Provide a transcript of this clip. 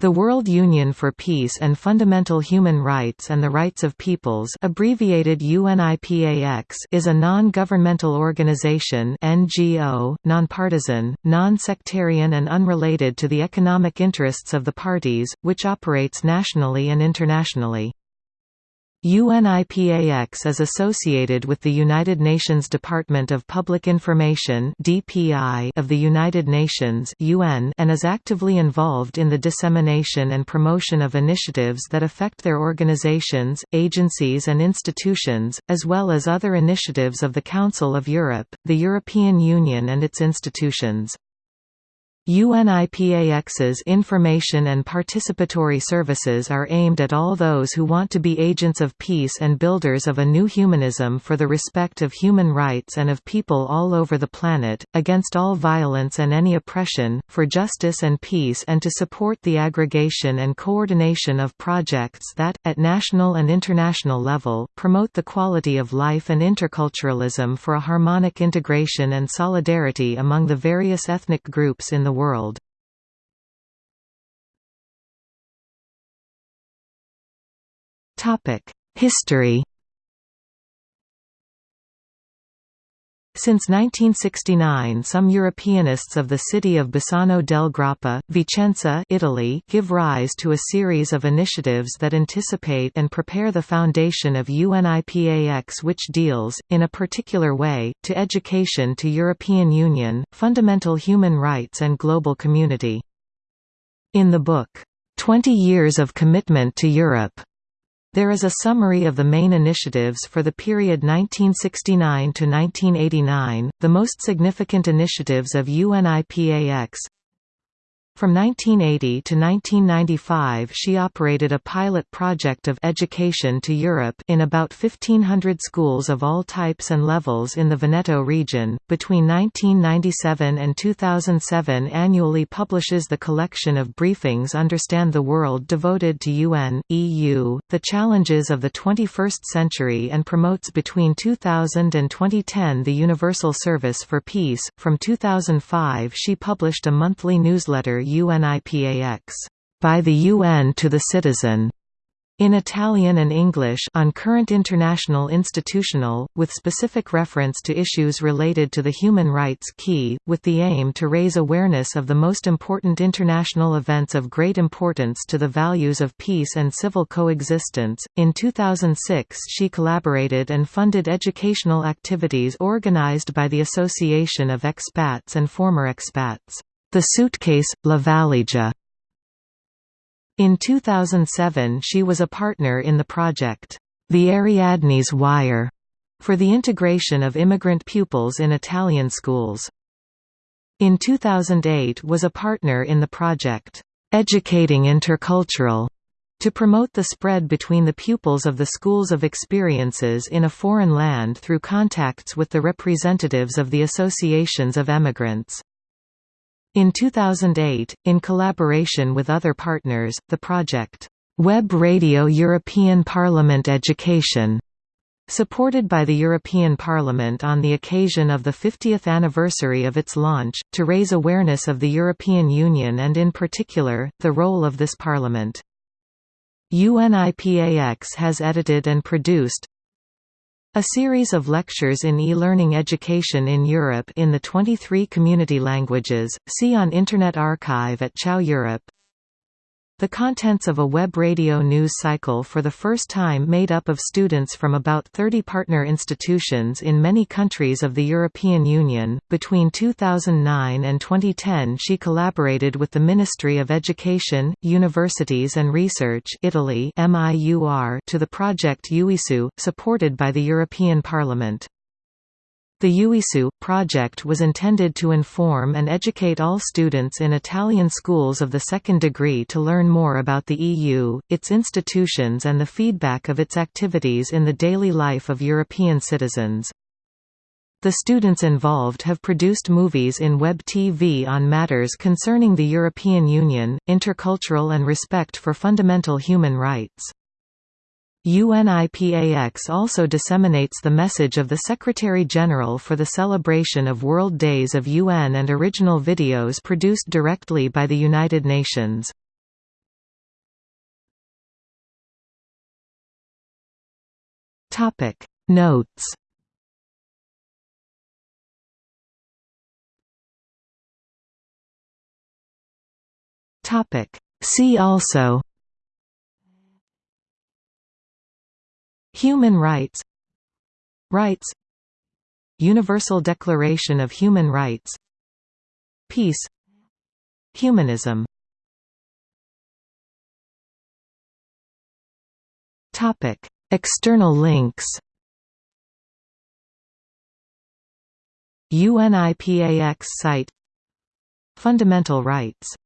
The World Union for Peace and Fundamental Human Rights and the Rights of Peoples abbreviated UNIPAX is a non-governmental organization NGO, nonpartisan, non-sectarian and unrelated to the economic interests of the parties, which operates nationally and internationally. UNIPAX is associated with the United Nations Department of Public Information (DPI) of the United Nations (UN) and is actively involved in the dissemination and promotion of initiatives that affect their organizations, agencies and institutions, as well as other initiatives of the Council of Europe, the European Union and its institutions. UNIPAX's information and participatory services are aimed at all those who want to be agents of peace and builders of a new humanism for the respect of human rights and of people all over the planet, against all violence and any oppression, for justice and peace and to support the aggregation and coordination of projects that, at national and international level, promote the quality of life and interculturalism for a harmonic integration and solidarity among the various ethnic groups in the world. History Since 1969 some Europeanists of the city of Bassano del Grappa, Vicenza Italy give rise to a series of initiatives that anticipate and prepare the foundation of UNIPAX which deals, in a particular way, to education to European Union, fundamental human rights and global community. In the book, "'Twenty Years of Commitment to Europe' There is a summary of the main initiatives for the period 1969 to 1989, the most significant initiatives of UNIPAX, from 1980 to 1995 she operated a pilot project of «Education to Europe» in about 1,500 schools of all types and levels in the Veneto region. Between 1997 and 2007 annually publishes the collection of briefings Understand the World devoted to UN, EU, the challenges of the 21st century and promotes between 2000 and 2010 the Universal Service for Peace. From 2005 she published a monthly newsletter UNIPAX, by the UN to the citizen, in Italian and English on current international institutional, with specific reference to issues related to the human rights key, with the aim to raise awareness of the most important international events of great importance to the values of peace and civil coexistence. In 2006, she collaborated and funded educational activities organized by the Association of Expats and Former Expats. The Suitcase, La Valigia. In 2007 she was a partner in the project, The Ariadne's Wire, for the integration of immigrant pupils in Italian schools. In 2008 was a partner in the project, Educating Intercultural, to promote the spread between the pupils of the schools of experiences in a foreign land through contacts with the representatives of the associations of emigrants. In 2008, in collaboration with other partners, the project, Web Radio European Parliament Education, supported by the European Parliament on the occasion of the 50th anniversary of its launch, to raise awareness of the European Union and in particular, the role of this Parliament. UNIPAX has edited and produced a series of lectures in e-learning education in Europe in the 23 community languages, see on Internet Archive at CHOW Europe the contents of a web radio news cycle for the first time made up of students from about 30 partner institutions in many countries of the European Union. Between 2009 and 2010, she collaborated with the Ministry of Education, Universities and Research Italy (MIUR) to the project UISU, supported by the European Parliament. The UISU project was intended to inform and educate all students in Italian schools of the second degree to learn more about the EU, its institutions and the feedback of its activities in the daily life of European citizens. The students involved have produced movies in web TV on matters concerning the European Union, intercultural and respect for fundamental human rights. UNIPAX also disseminates the message of the Secretary-General for the celebration of World Days of UN and original videos produced directly by the United Nations. Topic Notes Topic See also Human rights. Rights. Universal Declaration of Human Rights. Peace. Humanism. External links. UNIPAX site. Fundamental rights